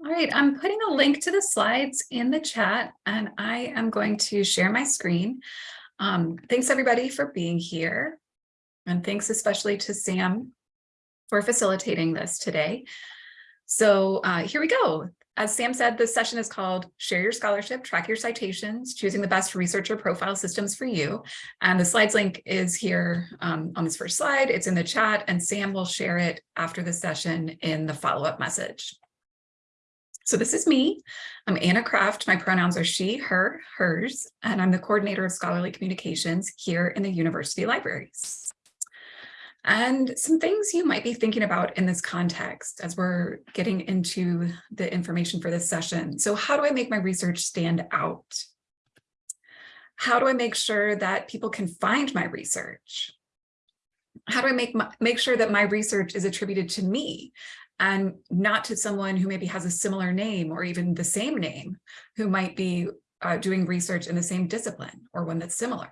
All right, I'm putting a link to the slides in the chat and I am going to share my screen. Um, thanks everybody for being here. And thanks especially to Sam for facilitating this today. So uh, here we go. As Sam said, this session is called Share Your Scholarship, Track Your Citations, Choosing the Best Researcher Profile Systems for You. And the slides link is here um, on this first slide. It's in the chat and Sam will share it after the session in the follow-up message. So this is me. I'm Anna Craft. My pronouns are she, her, hers, and I'm the coordinator of scholarly communications here in the university libraries. And some things you might be thinking about in this context as we're getting into the information for this session. So how do I make my research stand out? How do I make sure that people can find my research? How do I make, my, make sure that my research is attributed to me and not to someone who maybe has a similar name or even the same name who might be uh, doing research in the same discipline or one that's similar.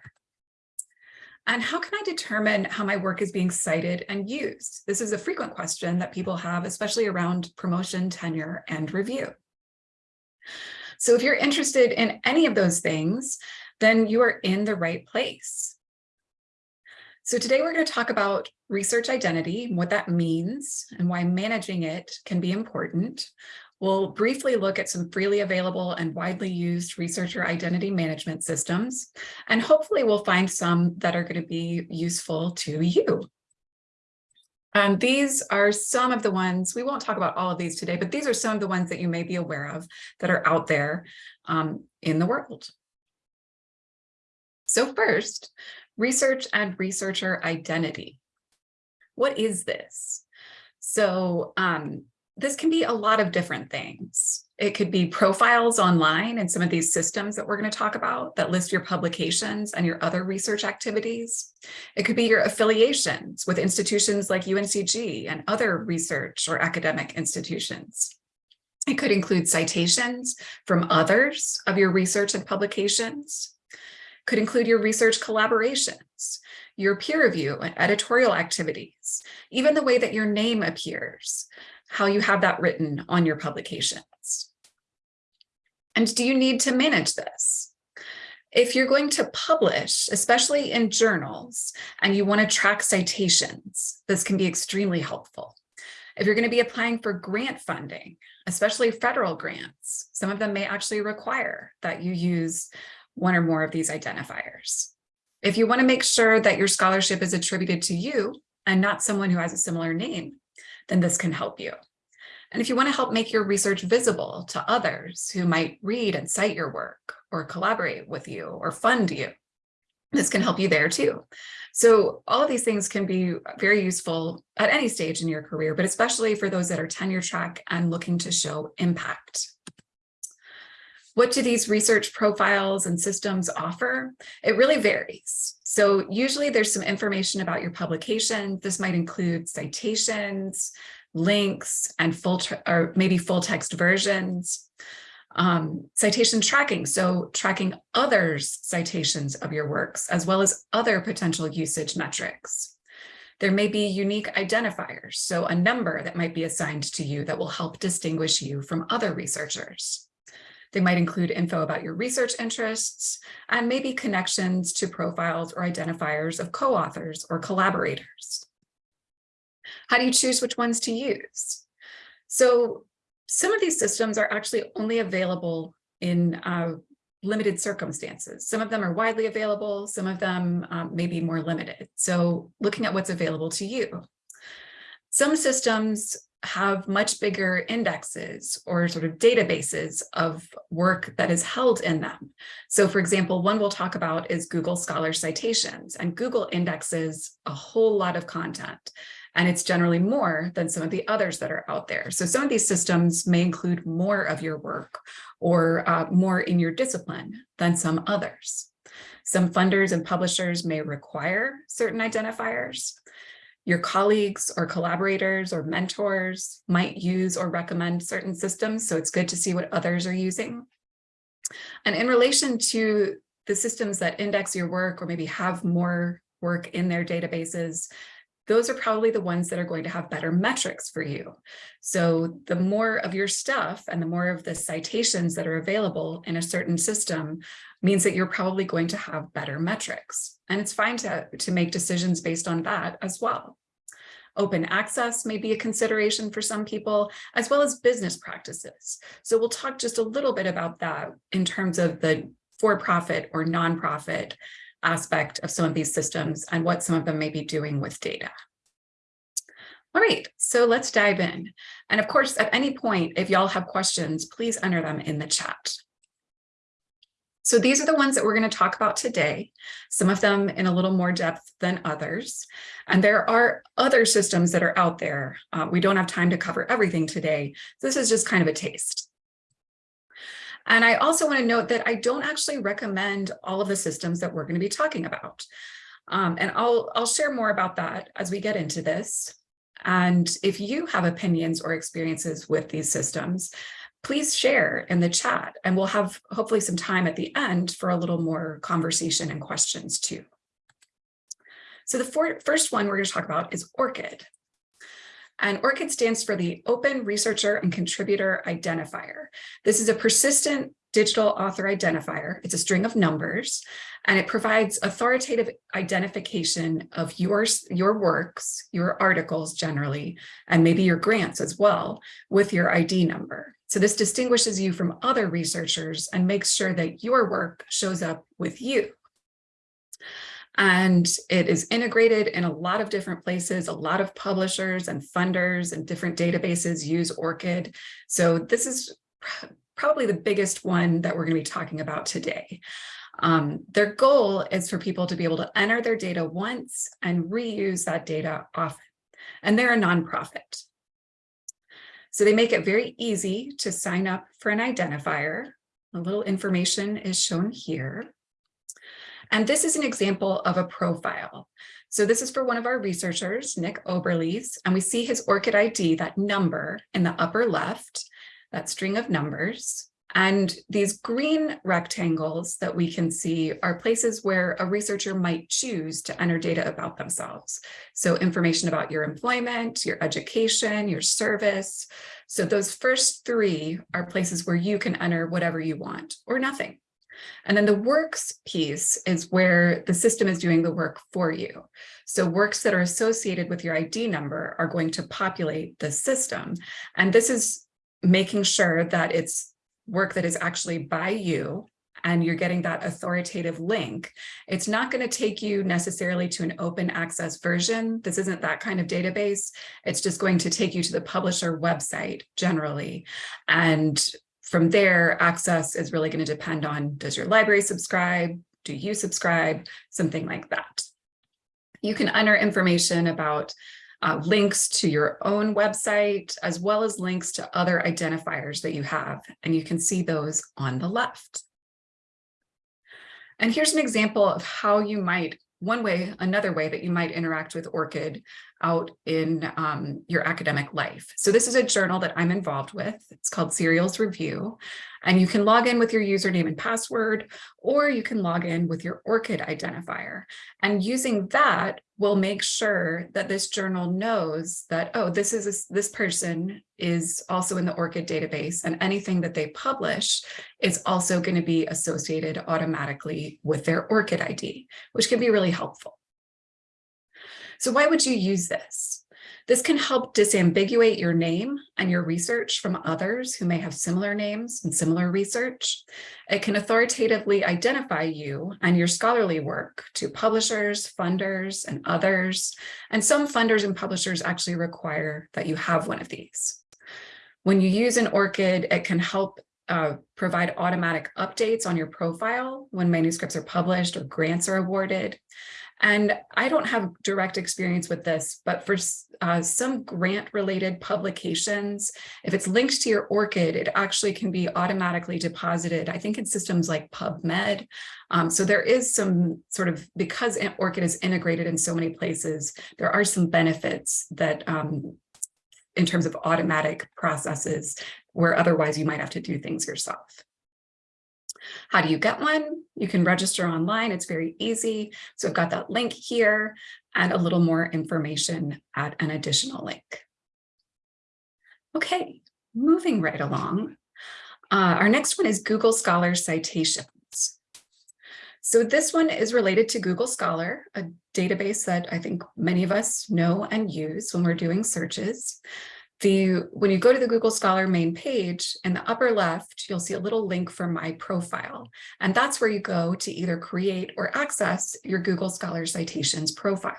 And how can I determine how my work is being cited and used? This is a frequent question that people have, especially around promotion, tenure, and review. So if you're interested in any of those things, then you are in the right place. So today we're going to talk about research identity, what that means, and why managing it can be important. We'll briefly look at some freely available and widely used researcher identity management systems, and hopefully we'll find some that are going to be useful to you. And these are some of the ones, we won't talk about all of these today, but these are some of the ones that you may be aware of that are out there um, in the world. So first, research and researcher identity. What is this? So um, this can be a lot of different things. It could be profiles online and some of these systems that we're going to talk about that list your publications and your other research activities. It could be your affiliations with institutions like UNCG and other research or academic institutions. It could include citations from others of your research and publications could include your research collaborations, your peer review and editorial activities, even the way that your name appears, how you have that written on your publications. And do you need to manage this? If you're going to publish, especially in journals, and you want to track citations, this can be extremely helpful. If you're going to be applying for grant funding, especially federal grants, some of them may actually require that you use one or more of these identifiers. If you want to make sure that your scholarship is attributed to you and not someone who has a similar name, then this can help you. And if you want to help make your research visible to others who might read and cite your work or collaborate with you or fund you, this can help you there too. So all of these things can be very useful at any stage in your career, but especially for those that are tenure track and looking to show impact. What do these research profiles and systems offer? It really varies. So usually there's some information about your publication. This might include citations, links, and full or maybe full text versions. Um, citation tracking, so tracking others' citations of your works, as well as other potential usage metrics. There may be unique identifiers, so a number that might be assigned to you that will help distinguish you from other researchers. They might include info about your research interests and maybe connections to profiles or identifiers of co-authors or collaborators. How do you choose which ones to use? So some of these systems are actually only available in uh, limited circumstances. Some of them are widely available, some of them um, may be more limited. So looking at what's available to you. Some systems have much bigger indexes or sort of databases of work that is held in them. So for example, one we'll talk about is Google Scholar Citations and Google indexes a whole lot of content and it's generally more than some of the others that are out there. So some of these systems may include more of your work or uh, more in your discipline than some others. Some funders and publishers may require certain identifiers. Your colleagues or collaborators or mentors might use or recommend certain systems, so it's good to see what others are using. And in relation to the systems that index your work or maybe have more work in their databases, those are probably the ones that are going to have better metrics for you. So the more of your stuff and the more of the citations that are available in a certain system means that you're probably going to have better metrics. And it's fine to, to make decisions based on that as well. Open access may be a consideration for some people, as well as business practices. So we'll talk just a little bit about that in terms of the for-profit or nonprofit aspect of some of these systems and what some of them may be doing with data. All right, so let's dive in. And of course, at any point, if y'all have questions, please enter them in the chat. So these are the ones that we're going to talk about today, some of them in a little more depth than others. And there are other systems that are out there. Uh, we don't have time to cover everything today. This is just kind of a taste. And I also want to note that I don't actually recommend all of the systems that we're going to be talking about. Um, and I'll, I'll share more about that as we get into this. And if you have opinions or experiences with these systems, please share in the chat and we'll have hopefully some time at the end for a little more conversation and questions too. So the first one we're going to talk about is ORCID. And ORCID stands for the Open Researcher and Contributor Identifier. This is a persistent digital author identifier. It's a string of numbers, and it provides authoritative identification of your, your works, your articles generally, and maybe your grants as well with your ID number. So this distinguishes you from other researchers and makes sure that your work shows up with you. And it is integrated in a lot of different places. A lot of publishers and funders and different databases use ORCID. So this is probably the biggest one that we're going to be talking about today. Um, their goal is for people to be able to enter their data once and reuse that data often. And they're a nonprofit. So they make it very easy to sign up for an identifier. A little information is shown here. And this is an example of a profile. So this is for one of our researchers, Nick Oberlies, and we see his ORCID ID, that number in the upper left, that string of numbers. And these green rectangles that we can see are places where a researcher might choose to enter data about themselves. So information about your employment, your education, your service. So those first three are places where you can enter whatever you want or nothing. And then the works piece is where the system is doing the work for you. So works that are associated with your ID number are going to populate the system. And this is making sure that it's work that is actually by you and you're getting that authoritative link, it's not going to take you necessarily to an open access version. This isn't that kind of database. It's just going to take you to the publisher website generally. And from there, access is really going to depend on, does your library subscribe? Do you subscribe? Something like that. You can enter information about uh, links to your own website, as well as links to other identifiers that you have, and you can see those on the left. And here's an example of how you might one way, another way that you might interact with ORCID out in um, your academic life. So this is a journal that I'm involved with. It's called Serials Review. And you can log in with your username and password, or you can log in with your ORCID identifier. And using that will make sure that this journal knows that, oh, this is a, this person is also in the ORCID database and anything that they publish is also going to be associated automatically with their ORCID ID, which can be really helpful. So why would you use this? This can help disambiguate your name and your research from others who may have similar names and similar research. It can authoritatively identify you and your scholarly work to publishers, funders, and others. And some funders and publishers actually require that you have one of these. When you use an ORCID, it can help uh, provide automatic updates on your profile when manuscripts are published or grants are awarded. And I don't have direct experience with this, but for uh, some grant related publications, if it's linked to your ORCID, it actually can be automatically deposited, I think in systems like PubMed. Um, so there is some sort of, because ORCID is integrated in so many places, there are some benefits that um, in terms of automatic processes where otherwise you might have to do things yourself. How do you get one? You can register online. It's very easy. So I've got that link here. and a little more information at an additional link. Okay, moving right along. Uh, our next one is Google Scholar Citations. So this one is related to Google Scholar, a database that I think many of us know and use when we're doing searches. The, when you go to the Google Scholar main page, in the upper left, you'll see a little link for My Profile. And that's where you go to either create or access your Google Scholar Citations profile.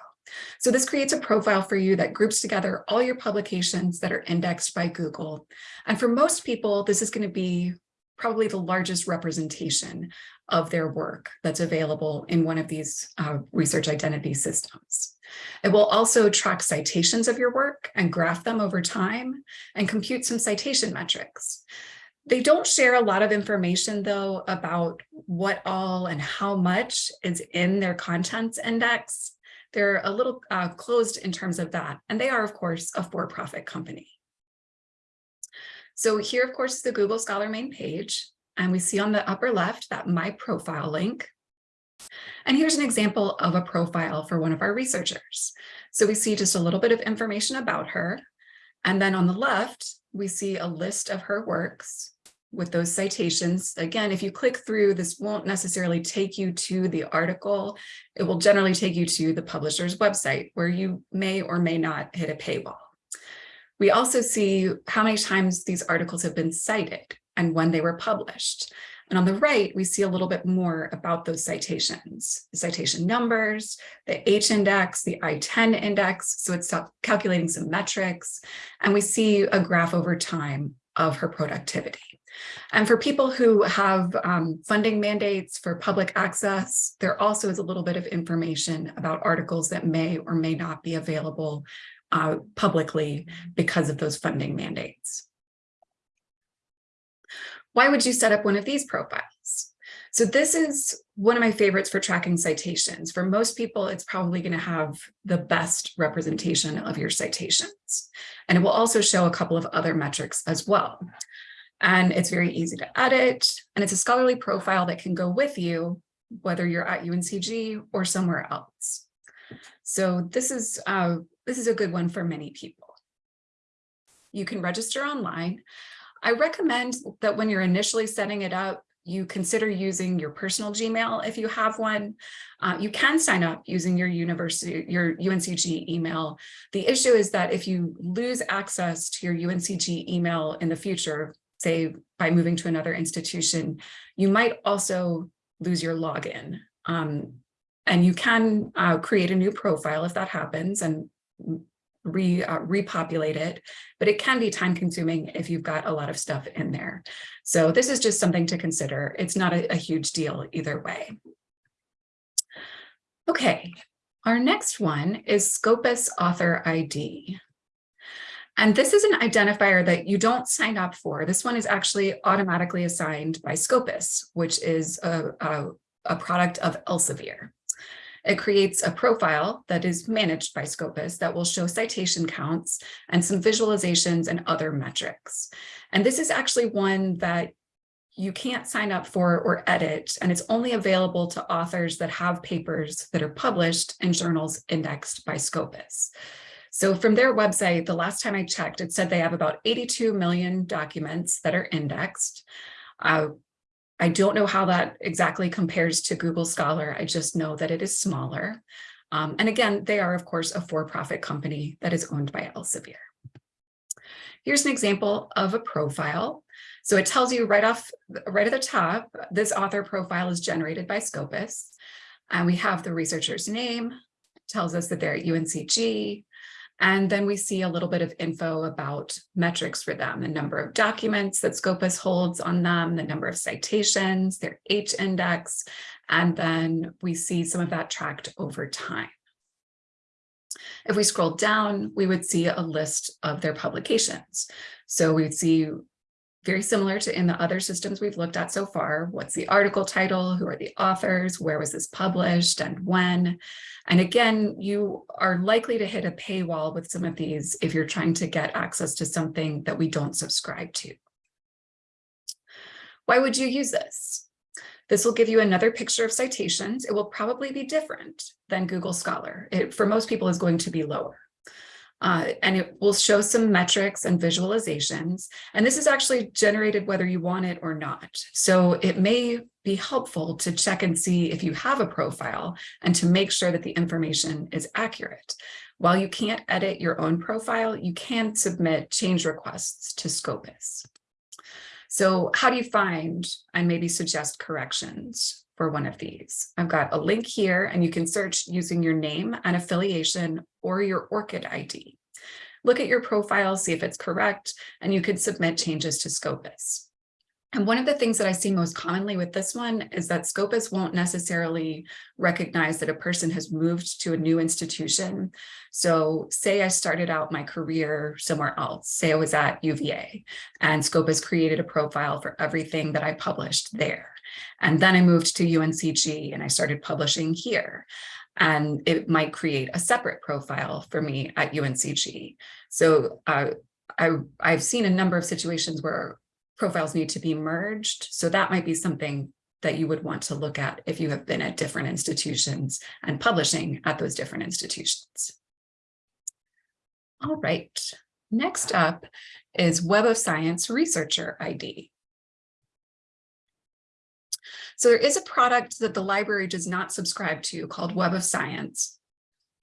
So this creates a profile for you that groups together all your publications that are indexed by Google. And for most people, this is going to be probably the largest representation of their work that's available in one of these uh, research identity systems. It will also track citations of your work and graph them over time and compute some citation metrics. They don't share a lot of information though about what all and how much is in their contents index. They're a little uh, closed in terms of that. And they are, of course, a for-profit company. So here, of course, is the Google Scholar main page. And we see on the upper left that My Profile link. And here's an example of a profile for one of our researchers. So we see just a little bit of information about her. And then on the left, we see a list of her works with those citations. Again, if you click through, this won't necessarily take you to the article. It will generally take you to the publisher's website where you may or may not hit a paywall. We also see how many times these articles have been cited and when they were published. And on the right, we see a little bit more about those citations, the citation numbers, the H index, the I-10 index. So it's calculating some metrics. And we see a graph over time of her productivity. And for people who have um, funding mandates for public access, there also is a little bit of information about articles that may or may not be available uh, publicly because of those funding mandates. Why would you set up one of these profiles? So this is one of my favorites for tracking citations. For most people, it's probably going to have the best representation of your citations. And it will also show a couple of other metrics as well. And it's very easy to edit. And it's a scholarly profile that can go with you, whether you're at UNCG or somewhere else. So this is, uh, this is a good one for many people. You can register online. I recommend that when you're initially setting it up, you consider using your personal Gmail if you have one. Uh, you can sign up using your university, your UNCG email. The issue is that if you lose access to your UNCG email in the future, say by moving to another institution, you might also lose your login. Um, and you can uh, create a new profile if that happens and re, uh, repopulate it, but it can be time consuming if you've got a lot of stuff in there. So this is just something to consider. It's not a, a huge deal either way. Okay, our next one is Scopus Author ID. And this is an identifier that you don't sign up for. This one is actually automatically assigned by Scopus, which is a, a, a product of Elsevier. It creates a profile that is managed by Scopus that will show citation counts and some visualizations and other metrics. And this is actually one that you can't sign up for or edit, and it's only available to authors that have papers that are published in journals indexed by Scopus. So from their website, the last time I checked, it said they have about 82 million documents that are indexed. Uh, I don't know how that exactly compares to Google Scholar. I just know that it is smaller. Um, and again, they are, of course, a for-profit company that is owned by Elsevier. Here's an example of a profile. So it tells you right off, right at the top, this author profile is generated by Scopus. And we have the researcher's name, tells us that they're at UNCG, and then we see a little bit of info about metrics for them, the number of documents that Scopus holds on them, the number of citations, their H index, and then we see some of that tracked over time. If we scroll down, we would see a list of their publications. So we would see very similar to in the other systems we've looked at so far. What's the article title? Who are the authors? Where was this published and when? And again, you are likely to hit a paywall with some of these if you're trying to get access to something that we don't subscribe to. Why would you use this? This will give you another picture of citations. It will probably be different than Google Scholar. It, for most people, is going to be lower. Uh, and it will show some metrics and visualizations. And this is actually generated whether you want it or not. So it may be helpful to check and see if you have a profile and to make sure that the information is accurate. While you can't edit your own profile, you can submit change requests to Scopus. So how do you find and maybe suggest corrections? for one of these. I've got a link here and you can search using your name and affiliation or your ORCID ID. Look at your profile, see if it's correct, and you can submit changes to Scopus. And one of the things that I see most commonly with this one is that Scopus won't necessarily recognize that a person has moved to a new institution. So say I started out my career somewhere else, say I was at UVA and Scopus created a profile for everything that I published there. And then I moved to UNCG and I started publishing here. And it might create a separate profile for me at UNCG. So uh, I, I've seen a number of situations where profiles need to be merged. So that might be something that you would want to look at if you have been at different institutions and publishing at those different institutions. All right, next up is Web of Science Researcher ID. So there is a product that the library does not subscribe to called Web of Science,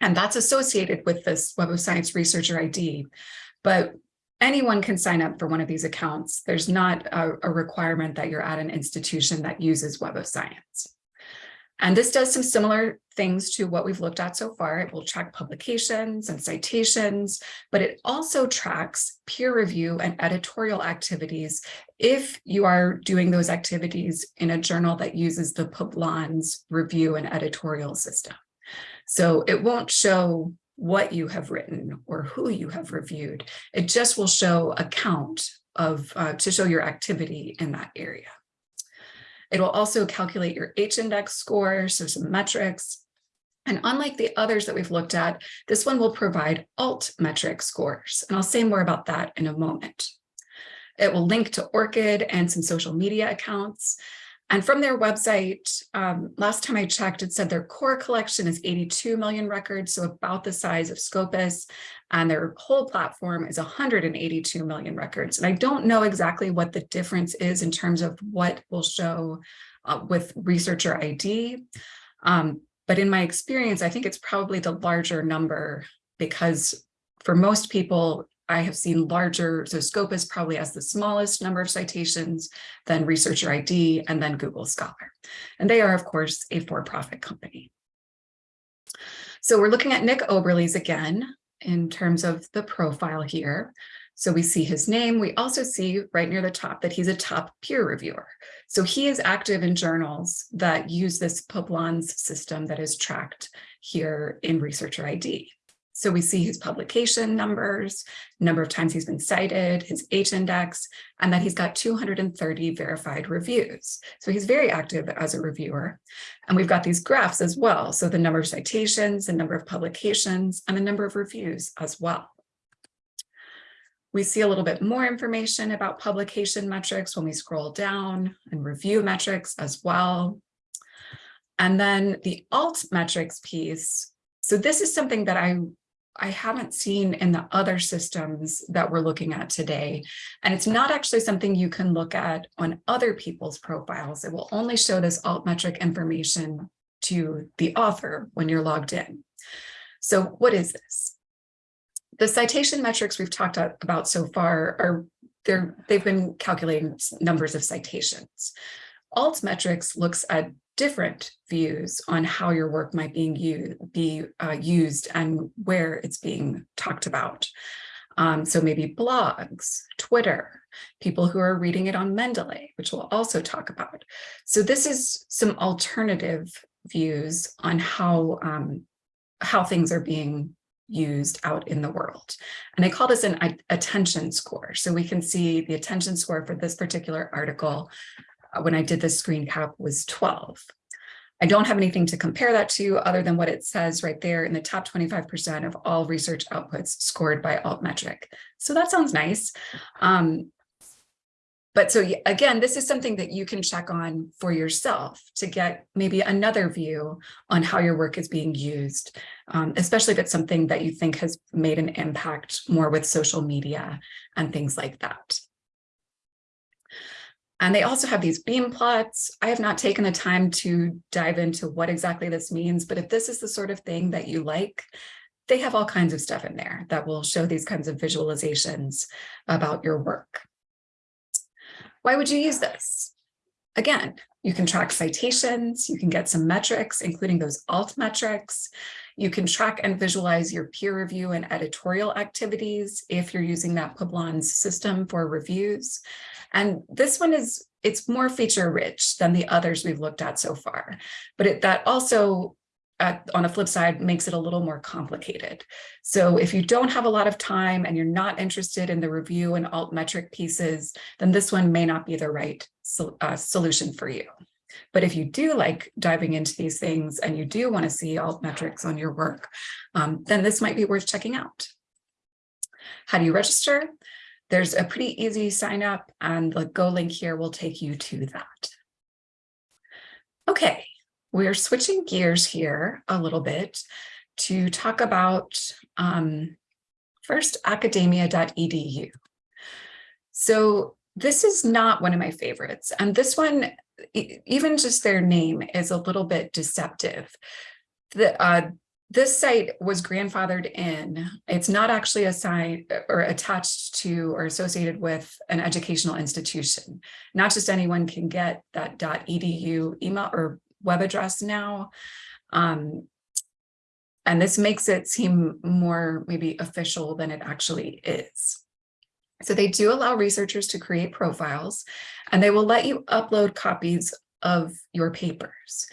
and that's associated with this Web of Science Researcher ID. But anyone can sign up for one of these accounts. There's not a, a requirement that you're at an institution that uses Web of Science. And this does some similar things to what we've looked at so far. It will track publications and citations, but it also tracks peer review and editorial activities if you are doing those activities in a journal that uses the Publons review and editorial system. So it won't show what you have written or who you have reviewed. It just will show a count of uh, to show your activity in that area. It will also calculate your H-index score, so some metrics. And unlike the others that we've looked at, this one will provide alt metric scores. And I'll say more about that in a moment. It will link to ORCID and some social media accounts. And from their website, um, last time I checked, it said their core collection is 82 million records, so about the size of Scopus, and their whole platform is 182 million records. And I don't know exactly what the difference is in terms of what will show uh, with researcher ID. Um, but in my experience, I think it's probably the larger number because for most people, I have seen larger, so Scopus probably has the smallest number of citations, then Researcher ID, and then Google Scholar. And they are, of course, a for-profit company. So we're looking at Nick Oberlies again in terms of the profile here. So we see his name. We also see right near the top that he's a top peer reviewer. So he is active in journals that use this Publons system that is tracked here in Researcher ID. So we see his publication numbers, number of times he's been cited, his H-index, and that he's got 230 verified reviews. So he's very active as a reviewer. And we've got these graphs as well. So the number of citations, the number of publications, and the number of reviews as well. We see a little bit more information about publication metrics when we scroll down and review metrics as well. And then the alt metrics piece. So this is something that I I haven't seen in the other systems that we're looking at today. And it's not actually something you can look at on other people's profiles. It will only show this altmetric information to the author when you're logged in. So what is this? The citation metrics we've talked about so far are they're, they've been calculating numbers of citations. Altmetrics looks at different views on how your work might be uh, used and where it's being talked about. Um, so maybe blogs, Twitter, people who are reading it on Mendeley, which we'll also talk about. So this is some alternative views on how, um, how things are being used out in the world. And they call this an attention score. So we can see the attention score for this particular article when I did the screen cap was 12. I don't have anything to compare that to other than what it says right there in the top 25% of all research outputs scored by altmetric. So that sounds nice. Um, but so again, this is something that you can check on for yourself to get maybe another view on how your work is being used, um, especially if it's something that you think has made an impact more with social media and things like that. And they also have these beam plots. I have not taken the time to dive into what exactly this means, but if this is the sort of thing that you like, they have all kinds of stuff in there that will show these kinds of visualizations about your work. Why would you use this? Again, you can track citations, you can get some metrics, including those alt metrics. You can track and visualize your peer review and editorial activities if you're using that Publons system for reviews. And this one is, it's more feature rich than the others we've looked at so far, but it, that also at, on the flip side makes it a little more complicated. So if you don't have a lot of time and you're not interested in the review and alt metric pieces, then this one may not be the right so, uh, solution for you. But if you do like diving into these things and you do want to see alt metrics on your work, um, then this might be worth checking out. How do you register? There's a pretty easy sign up and the Go link here will take you to that. Okay, we're switching gears here a little bit to talk about um, first academia.edu. So this is not one of my favorites. And this one, even just their name is a little bit deceptive. The, uh, this site was grandfathered in. It's not actually assigned or attached to or associated with an educational institution. Not just anyone can get that .edu email or web address now. Um, and this makes it seem more maybe official than it actually is. So they do allow researchers to create profiles and they will let you upload copies of your papers,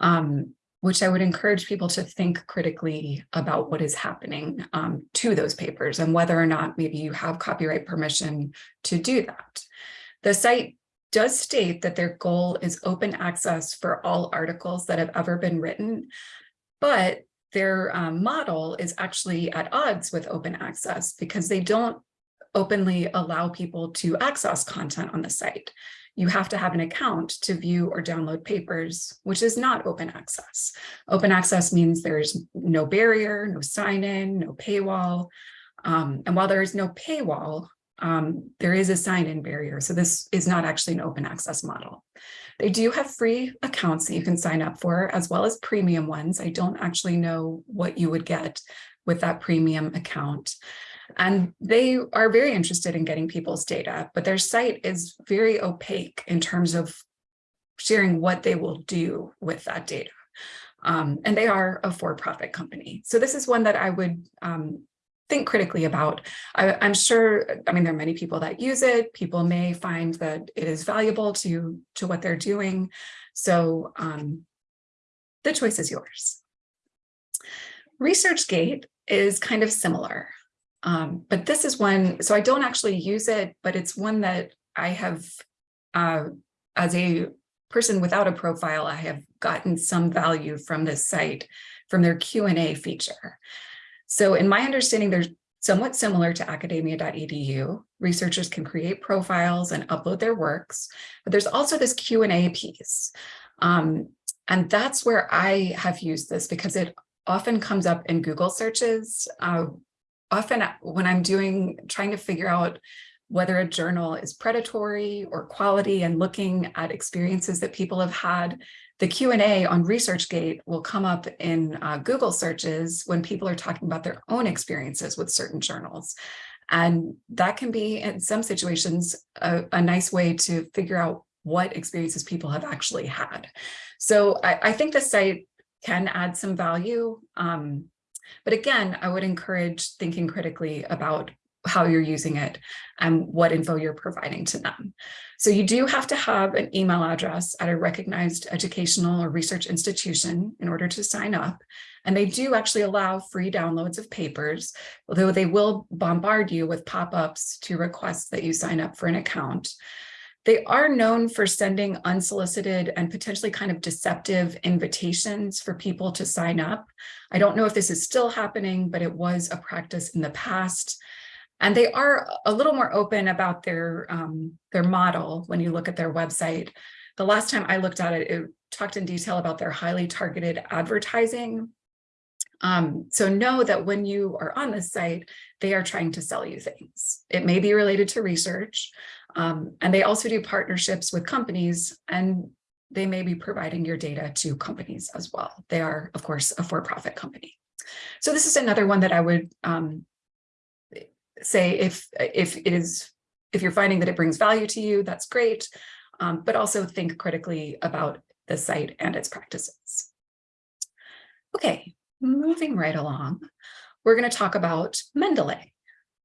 um, which I would encourage people to think critically about what is happening um, to those papers and whether or not maybe you have copyright permission to do that. The site does state that their goal is open access for all articles that have ever been written, but their um, model is actually at odds with open access because they don't openly allow people to access content on the site. You have to have an account to view or download papers, which is not open access. Open access means there's no barrier, no sign-in, no paywall. Um, and while there is no paywall, um, there is a sign-in barrier. So this is not actually an open access model. They do have free accounts that you can sign up for as well as premium ones. I don't actually know what you would get with that premium account. And they are very interested in getting people's data, but their site is very opaque in terms of sharing what they will do with that data. Um, and they are a for-profit company. So this is one that I would um, think critically about. I, am sure, I mean, there are many people that use it. People may find that it is valuable to, to what they're doing. So um, the choice is yours. ResearchGate is kind of similar, um, but this is one, so I don't actually use it, but it's one that I have, uh, as a person without a profile, I have gotten some value from this site, from their Q&A feature. So in my understanding, they're somewhat similar to academia.edu. Researchers can create profiles and upload their works, but there's also this Q&A piece. Um, and that's where I have used this because it often comes up in Google searches. Uh, often when I'm doing, trying to figure out whether a journal is predatory or quality and looking at experiences that people have had, the Q&A on ResearchGate will come up in uh, Google searches when people are talking about their own experiences with certain journals. And that can be, in some situations, a, a nice way to figure out what experiences people have actually had. So I, I think the site can add some value. Um, but again, I would encourage thinking critically about how you're using it and what info you're providing to them. So you do have to have an email address at a recognized educational or research institution in order to sign up. And they do actually allow free downloads of papers, although they will bombard you with pop-ups to request that you sign up for an account. They are known for sending unsolicited and potentially kind of deceptive invitations for people to sign up. I don't know if this is still happening, but it was a practice in the past. And they are a little more open about their, um, their model when you look at their website. The last time I looked at it, it talked in detail about their highly targeted advertising. Um, so know that when you are on this site, they are trying to sell you things. It may be related to research, um, and they also do partnerships with companies and they may be providing your data to companies as well. They are, of course, a for-profit company. So this is another one that I would um, say if, if it is, if you're finding that it brings value to you, that's great, um, but also think critically about the site and its practices. Okay, moving right along, we're going to talk about Mendeley.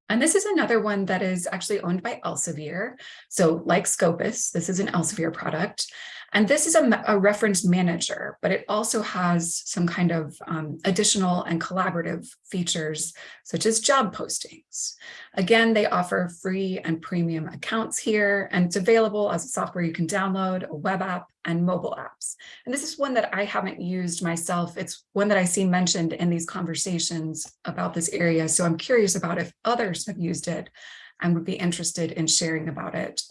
And this is another one that is actually owned by Elsevier. So like Scopus, this is an Elsevier product. And this is a, a reference manager, but it also has some kind of um, additional and collaborative features, such as job postings. Again, they offer free and premium accounts here, and it's available as a software you can download, a web app, and mobile apps. And this is one that I haven't used myself. It's one that I see mentioned in these conversations about this area. So I'm curious about if others have used it and would be interested in sharing about it.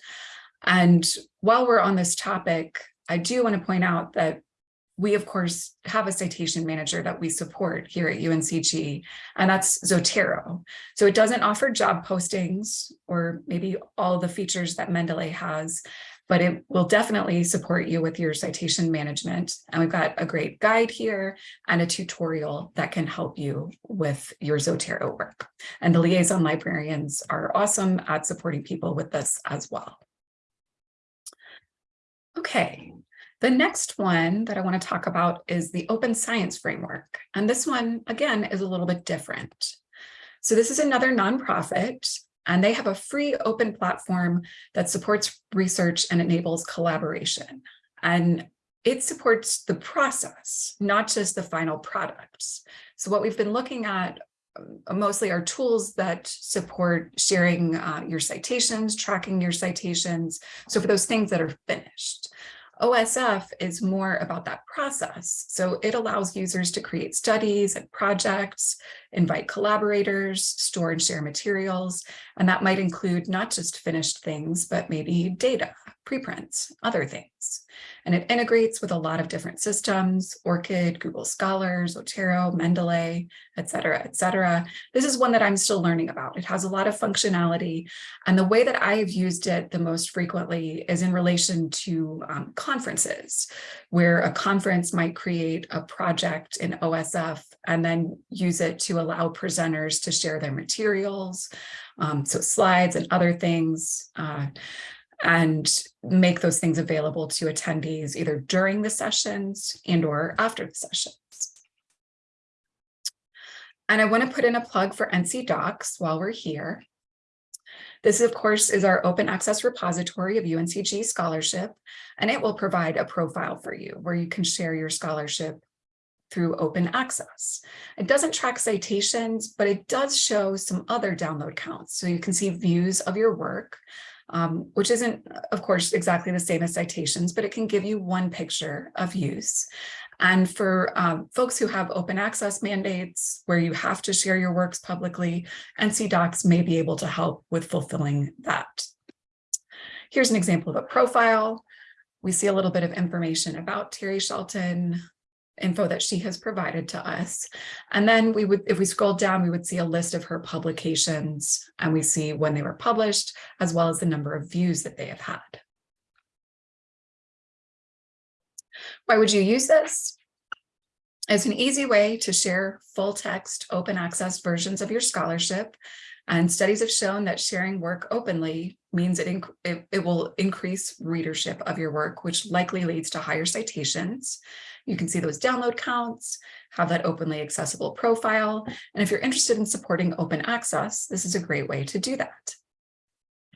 And while we're on this topic, I do want to point out that we, of course, have a citation manager that we support here at UNCG, and that's Zotero. So it doesn't offer job postings or maybe all the features that Mendeley has, but it will definitely support you with your citation management. And we've got a great guide here and a tutorial that can help you with your Zotero work. And the liaison librarians are awesome at supporting people with this as well. Okay, the next one that I want to talk about is the Open Science Framework. And this one, again, is a little bit different. So this is another nonprofit, and they have a free open platform that supports research and enables collaboration. And it supports the process, not just the final products. So what we've been looking at uh, mostly are tools that support sharing uh, your citations, tracking your citations. So for those things that are finished. OSF is more about that process. So it allows users to create studies and projects, invite collaborators, store and share materials, and that might include not just finished things, but maybe data, preprints, other things and it integrates with a lot of different systems, ORCID, Google Scholars, Zotero, Mendeley, et cetera, et cetera. This is one that I'm still learning about. It has a lot of functionality. And the way that I have used it the most frequently is in relation to um, conferences, where a conference might create a project in OSF and then use it to allow presenters to share their materials. Um, so slides and other things. Uh, and make those things available to attendees either during the sessions and or after the sessions. And I want to put in a plug for NC DOCKS while we're here. This, of course, is our open access repository of UNCG scholarship, and it will provide a profile for you where you can share your scholarship through open access. It doesn't track citations, but it does show some other download counts. So you can see views of your work, um, which isn't, of course, exactly the same as citations, but it can give you one picture of use. And for um, folks who have open access mandates where you have to share your works publicly, NC DOCKS may be able to help with fulfilling that. Here's an example of a profile. We see a little bit of information about Terri Shelton, info that she has provided to us. And then we would, if we scroll down, we would see a list of her publications and we see when they were published, as well as the number of views that they have had. Why would you use this? It's an easy way to share full text open access versions of your scholarship and studies have shown that sharing work openly means it, it, it, will increase readership of your work, which likely leads to higher citations. You can see those download counts, have that openly accessible profile. And if you're interested in supporting open access, this is a great way to do that.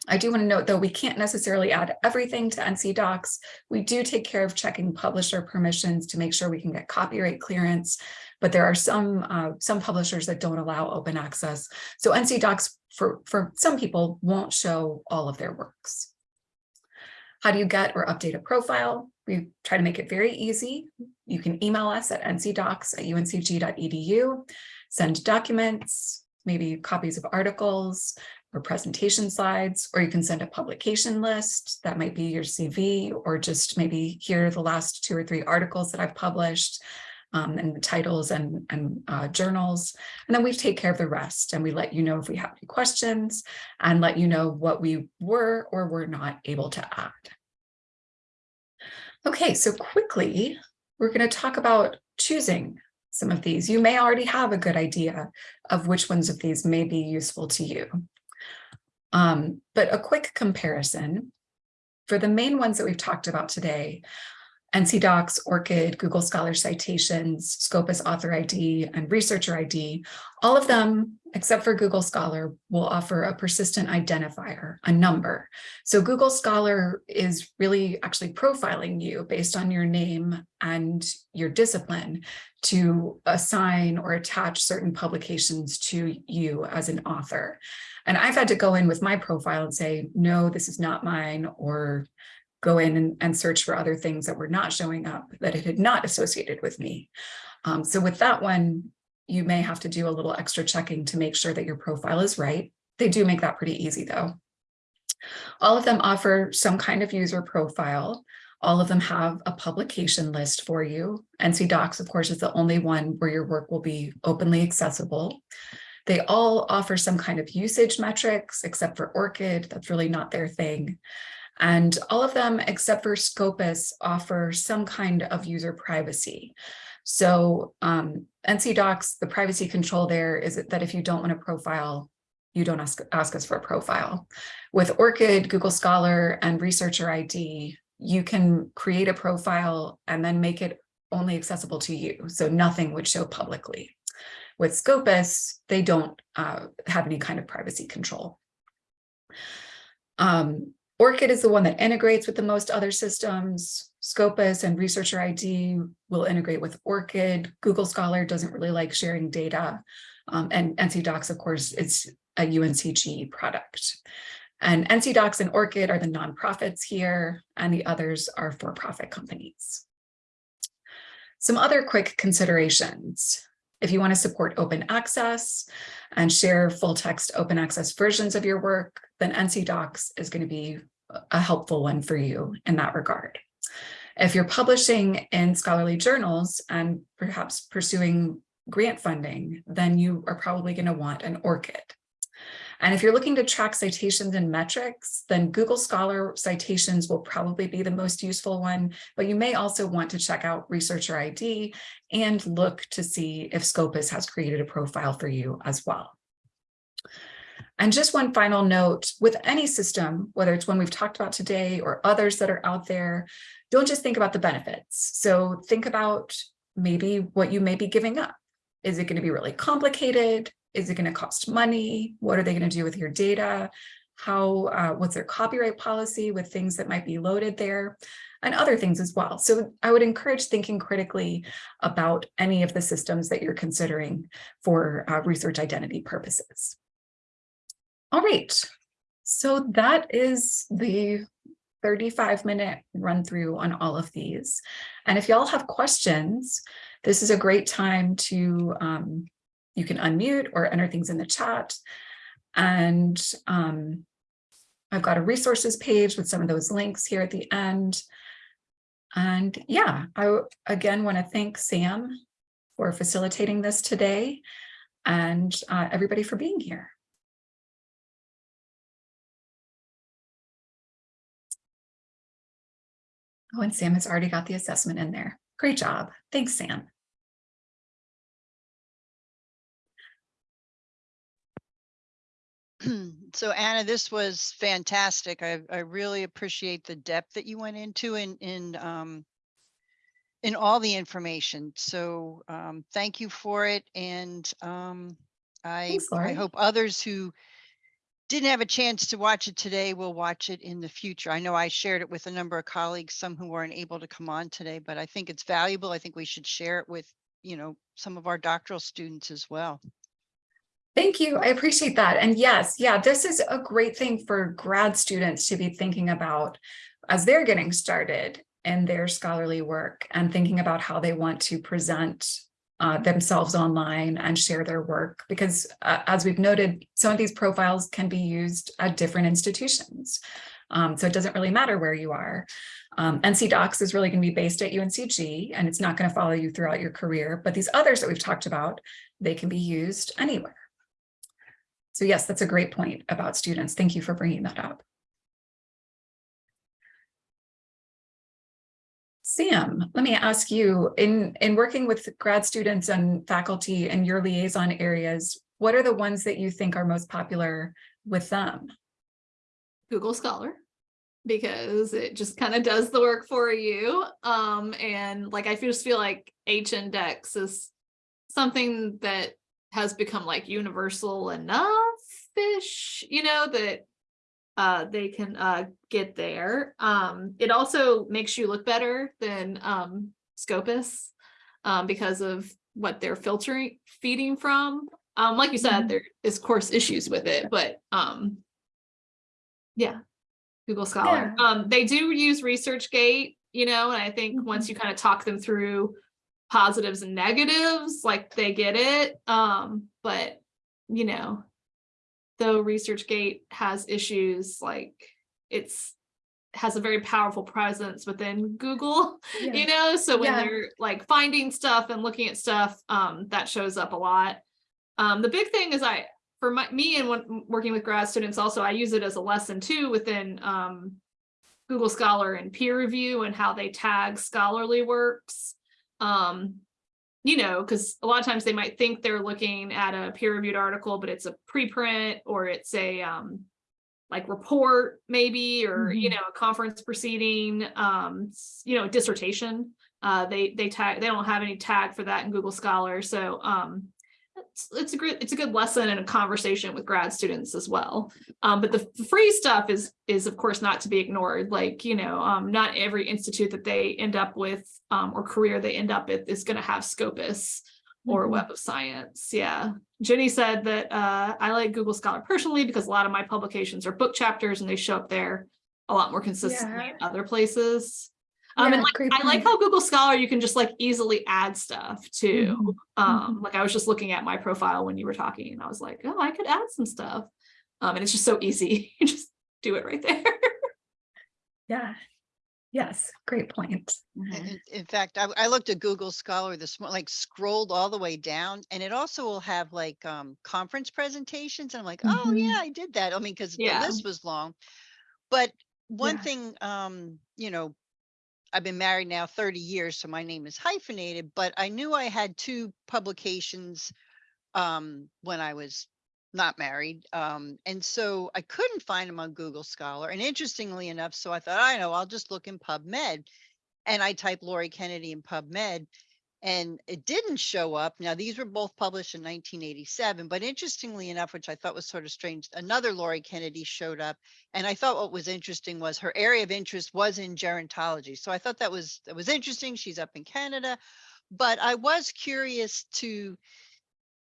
I do want to note, though, we can't necessarily add everything to NC DOCKS. We do take care of checking publisher permissions to make sure we can get copyright clearance, but there are some uh, some publishers that don't allow open access. So NC DOCKS, for, for some people, won't show all of their works. How do you get or update a profile? We try to make it very easy. You can email us at ncdocks at uncg.edu, send documents, maybe copies of articles, or presentation slides, or you can send a publication list. That might be your CV or just maybe here are the last two or three articles that I've published um, and the titles and, and uh, journals. And then we take care of the rest and we let you know if we have any questions and let you know what we were or were not able to add. Okay, so quickly, we're going to talk about choosing some of these. You may already have a good idea of which ones of these may be useful to you. Um, but a quick comparison. For the main ones that we've talked about today, NC DOCKS, ORCID, Google Scholar Citations, Scopus Author ID, and Researcher ID, all of them, except for Google Scholar, will offer a persistent identifier, a number. So Google Scholar is really actually profiling you based on your name and your discipline to assign or attach certain publications to you as an author. And I've had to go in with my profile and say, no, this is not mine, or go in and, and, search for other things that were not showing up that it had not associated with me. Um, so with that one, you may have to do a little extra checking to make sure that your profile is right. They do make that pretty easy though. All of them offer some kind of user profile. All of them have a publication list for you. NC DOCKS, of course, is the only one where your work will be openly accessible. They all offer some kind of usage metrics, except for ORCID, that's really not their thing. And all of them, except for Scopus, offer some kind of user privacy. So um, NC DOCKS, the privacy control there is that if you don't want a profile, you don't ask, ask us for a profile. With ORCID, Google Scholar, and Researcher ID, you can create a profile and then make it only accessible to you. So nothing would show publicly. With Scopus, they don't uh, have any kind of privacy control. Um, ORCID is the one that integrates with the most other systems. Scopus and Researcher ID will integrate with ORCID. Google Scholar doesn't really like sharing data. Um, and NC DOCKS, of course, it's a UNCG product. And NC DOCKS and ORCID are the nonprofits here, and the others are for-profit companies. Some other quick considerations. If you want to support open access and share full text open access versions of your work, then NC DOCKS is going to be a helpful one for you in that regard. If you're publishing in scholarly journals and perhaps pursuing grant funding, then you are probably going to want an ORCID. And if you're looking to track citations and metrics, then Google Scholar citations will probably be the most useful one, but you may also want to check out Researcher ID and look to see if Scopus has created a profile for you as well. And just one final note, with any system, whether it's one we've talked about today or others that are out there, don't just think about the benefits. So think about maybe what you may be giving up. Is it going to be really complicated? Is it going to cost money? What are they going to do with your data? How, uh, what's their copyright policy with things that might be loaded there? and other things as well. So I would encourage thinking critically about any of the systems that you're considering for uh, research identity purposes. All right, so that is the 35 minute run through on all of these. And if y'all have questions, this is a great time to, um, you can unmute or enter things in the chat. And um, I've got a resources page with some of those links here at the end. And yeah, I again want to thank Sam for facilitating this today and uh, everybody for being here. Oh, and Sam has already got the assessment in there. Great job. Thanks, Sam. so Anna, this was fantastic. I, I really appreciate the depth that you went into in in um, in all the information. So um, thank you for it, and um, I Thanks, I hope others who didn't have a chance to watch it today we will watch it in the future. I know I shared it with a number of colleagues, some who weren't able to come on today, but I think it's valuable. I think we should share it with, you know, some of our doctoral students as well. Thank you. I appreciate that. And yes, yeah, this is a great thing for grad students to be thinking about as they're getting started in their scholarly work and thinking about how they want to present uh, themselves online and share their work because uh, as we've noted, some of these profiles can be used at different institutions. Um, so it doesn't really matter where you are. Um, NC DOCKS is really going to be based at UNCG and it's not going to follow you throughout your career, but these others that we've talked about, they can be used anywhere. So yes, that's a great point about students. Thank you for bringing that up. Sam, let me ask you, in, in working with grad students and faculty and your liaison areas, what are the ones that you think are most popular with them? Google Scholar because it just kind of does the work for you. Um, and like I just feel like H index is something that has become like universal enough-ish, you know, that uh, they can uh, get there. Um, it also makes you look better than um, Scopus um, because of what they're filtering, feeding from. Um, like you said, Mhm. there is course issues with it, but um, yeah, Google Scholar. Um, they do use ResearchGate, you know, and I think once you kind of talk them through positives and negatives, like they get it. Um, but you know, though ResearchGate has issues, like it's has a very powerful presence within Google, you know, so when Yeah. they're like finding stuff and looking at stuff, um, that shows up a lot. Um, the big thing is I, for my, me and when working with grad students also, I use it as a lesson too within um, Google Scholar and peer review and how they tag scholarly works. Um, you know, because a lot of times they might think they're looking at a peer reviewed article, but it's a preprint or it's a um, like report maybe, or, you Mhm. know, a conference proceeding, um, you know, dissertation. Uh, they, they tag, they don't have any tag for that in Google Scholar. So, um, it's, a great, it's a good lesson and a conversation with grad students as well. Um, but the free stuff is, is of course not to be ignored. Like, you know, um, not every institute that they end up with, um, or career they end up with is going to have Scopus or Mhm. Web of Science. Yeah. Jenny said that, uh, I like Google Scholar personally because a lot of my publications are book chapters and they show up there a lot more consistently in other places. Um, Yeah, and like, I like how Google Scholar, you can just like easily add stuff too. Mhm, Um, like I was just looking at my profile when you were talking and I was like, oh, I could add some stuff. Um, and it's just so easy. You just do it right there. Yeah. Yes, great point. In, in fact, I, I looked at Google Scholar this morning, like scrolled all the way down and it also will have like um conference presentations. And I'm like, oh Mhm. yeah, I did that. I mean, because the list was long. But one Yeah. thing, um, you know, I've been married now 30 years, so my name is hyphenated, but I knew I had two publications um when I was not married. Um, and so I couldn't find them on Google Scholar. And interestingly enough, so I thought, I know, I'll just look in PubMed. And I type Lori Kennedy in PubMed and it didn't show up. Now, these were both published in 1987, but interestingly enough, which I thought was sort of strange, another Laurie Kennedy showed up. And I thought what was interesting was her area of interest was in gerontology. So I thought that was that was interesting. She's up in Canada. But I was curious to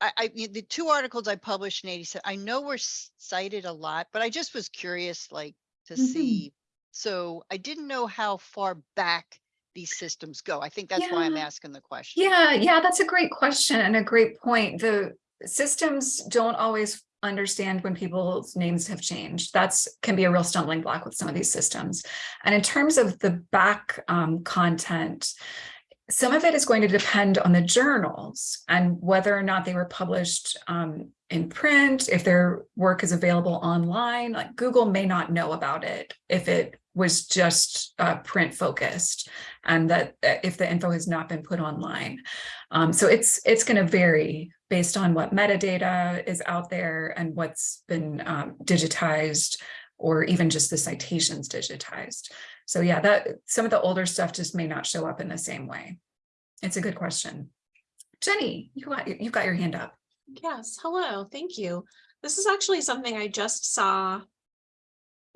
I, I mean, the two articles I published in 87, I know were cited a lot, but I just was curious, like to Mhm. see. So I didn't know how far back these systems go. I think that's why I'm asking the question. Yeah, yeah, that's a great question and a great point. The systems don't always understand when people's names have changed. That's can be a real stumbling block with some of these systems. And in terms of the back um, content, some of it is going to depend on the journals and whether or not they were published um, in print, if their work is available online, like Google may not know about it if it was just uh, print focused and that if the info has not been put online. Um, so it's it's going to vary based on what metadata is out there and what's been um, digitized or even just the citations digitized. So yeah, that some of the older stuff just may not show up in the same way. It's a good question. Jenny, you got you got your hand up. Yes, hello, thank you. This is actually something I just saw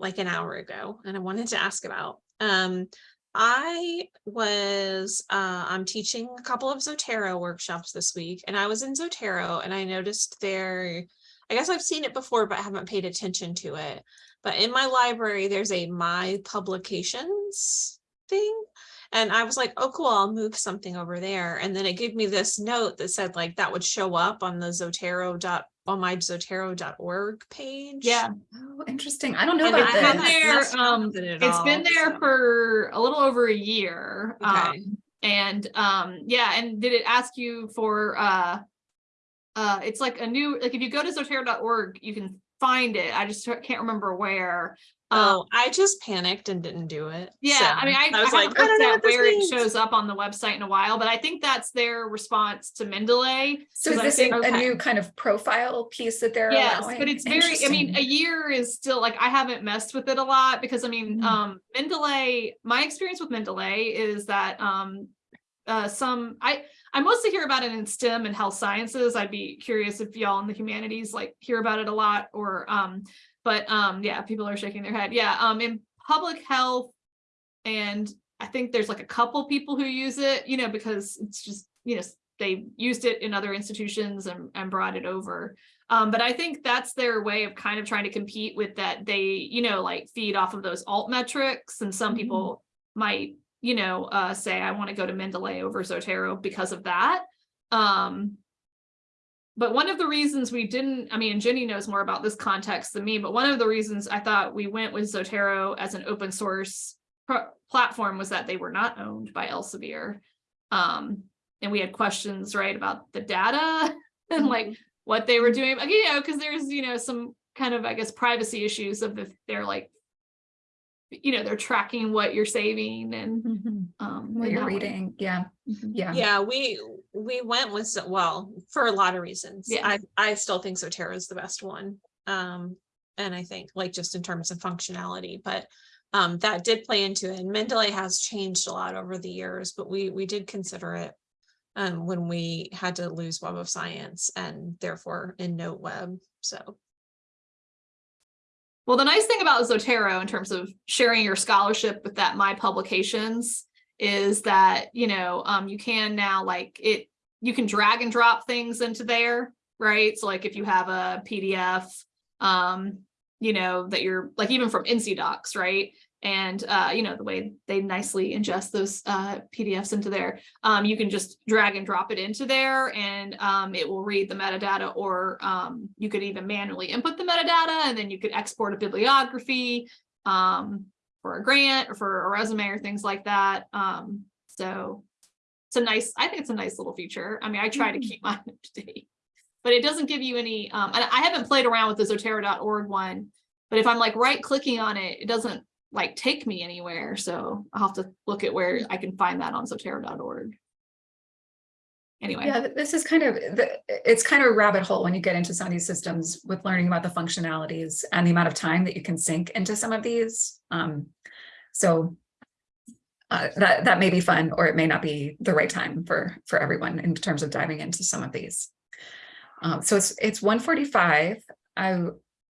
like an hour ago and I wanted to ask about. Um, I was, uh, I'm teaching a couple of Zotero workshops this week and I was in Zotero and I noticed there, I guess I've seen it before, but I haven't paid attention to it. But in my library, there's a my publications thing. And I was like, oh, cool, I'll move something over there. And then it gave me this note that said like that would show up on the Zotero dot, on my Zotero.org page. Yeah, Oh, interesting. I don't know And about I it's been there, um, with it at it's been there so- for a little over a year. Okay. Um, and, um, yeah, and did it ask you for, uh, uh, it's like a new, like if you go to zotero.org, you can find it. I just can't remember where. Um, Oh, I just panicked and didn't do it. Yeah, I mean, I, I I was haven't like, I don't know at what this where it shows up on the website in a while, but I think that's their response to Mendeley. So is I this think- a, a okay. new kind of profile piece that they're Yes, allowing? but it's very, I mean, a year is still like, I haven't messed with it a lot because I mean, Mhm. um, Mendeley, my experience with Mendeley is that, um, uh, some, I, I mostly hear about it in STEM and health sciences. I'd be curious if y'all in the humanities like hear about it a lot or, um, but, um, yeah, people are shaking their head. Yeah, um, in public health and I think there's like a couple people who use it, you know, because it's just, you know, they used it in other institutions and, and brought it over. Um, but I think that's their way of kind of trying to compete with that. They, you know, like feed off of those alt metrics and some Mhm. people might, you know, uh, say, I want to go to Mendeley over Zotero because of that. Um, but one of the reasons we didn't, I mean, Jenny knows more about this context than me, but one of the reasons I thought we went with Zotero as an open source pro- platform was that they were not owned by Elsevier. Um, and we had questions, right, about the data and like what they were doing, like, you know, because there's, you know, some kind of, I guess, privacy issues of if they're like, you know, they're tracking what you're saving and, Mhm. um. What you're that way. reading, yeah, Mhm. yeah. Yeah, we, we went with, well, for a lot of reasons. Yeah. I, I still think Zotero is the best one. Um, and I think like just in terms of functionality, but um, that did play into it. And Mendeley has changed a lot over the years, but we, we did consider it um, when we had to lose Web of Science and therefore EndNote Web, so. Well, the nice thing about Zotero in terms of sharing your scholarship with that My Publications is that, you know, um, you can now like it, you can drag and drop things into there, right? So like if you have a PDF, um, you know, that you're like even from NC DOCKS, right? And uh, you know, the way they nicely ingest those uh PDFs into there, um, you can just drag and drop it into there and um, it will read the metadata or um, you could even manually input the metadata and then you could export a bibliography um, for a grant or for a resume or things like that. Um, so it's a nice, I think it's a nice little feature. I mean, I try to Mhm. keep mine up to date, but it doesn't give you any, um, and I haven't played around with the Zotero.org one, but if I'm like right clicking on it, it doesn't like take me anywhere. So I'll have to look at where I can find that on Zotero.org. Anyway. Yeah, this is kind of, the- it's kind of a rabbit hole when you get into some of these systems with learning about the functionalities and the amount of time that you can sink into some of these. Um, So uh, that, that may be fun, or it may not be the right time for, for everyone in terms of diving into some of these. Um, So it's, it's 1:45. I,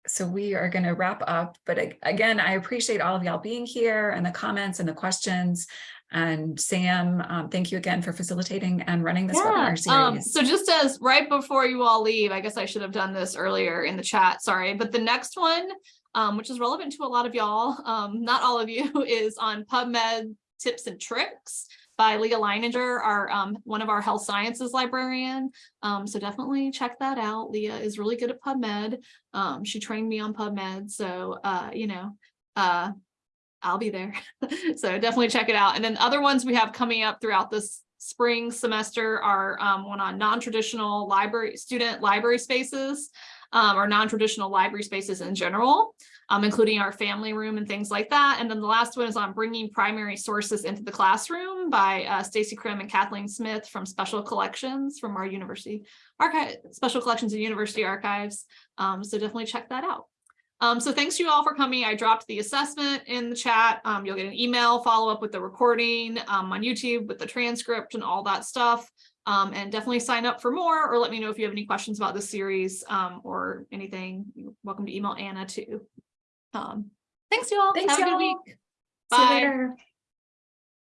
so we are going to wrap up, but again, I appreciate all of y'all being here and the comments and the questions. And Sam, um, thank you again for facilitating and running this webinar um, series. so just as right before you all leave, I guess I should have done this earlier in the chat, sorry, but the next one, um, which is relevant to a lot of y'all, um, not all of you, is on PubMed tips and tricks by Leah Leininger, our um, one of our health sciences librarian. Um, so definitely check that out. Leah is really good at PubMed. Um, she trained me on PubMed, so uh, you know, uh, I'll be there. so definitely check it out. And then other ones we have coming up throughout this spring semester are um, one on non-traditional library, student library spaces, um, or non-traditional library spaces in general, um, including our family room and things like that. And then the last one is on bringing primary sources into the classroom by uh, Stacy Krim and Kathleen Smith from Special Collections from our university archive, Special Collections and University Archives. Um, so definitely check that out. Um, so thanks you all for coming. I dropped the assessment in the chat. Um, you'll get an email, follow up with the recording um, on YouTube with the transcript and all that stuff. Um, and definitely sign up for more or let me know if you have any questions about this series um, or anything. You're welcome to email Anna too. Um, thanks you all. Thanks, Have a good y'all. week. See you Bye. later.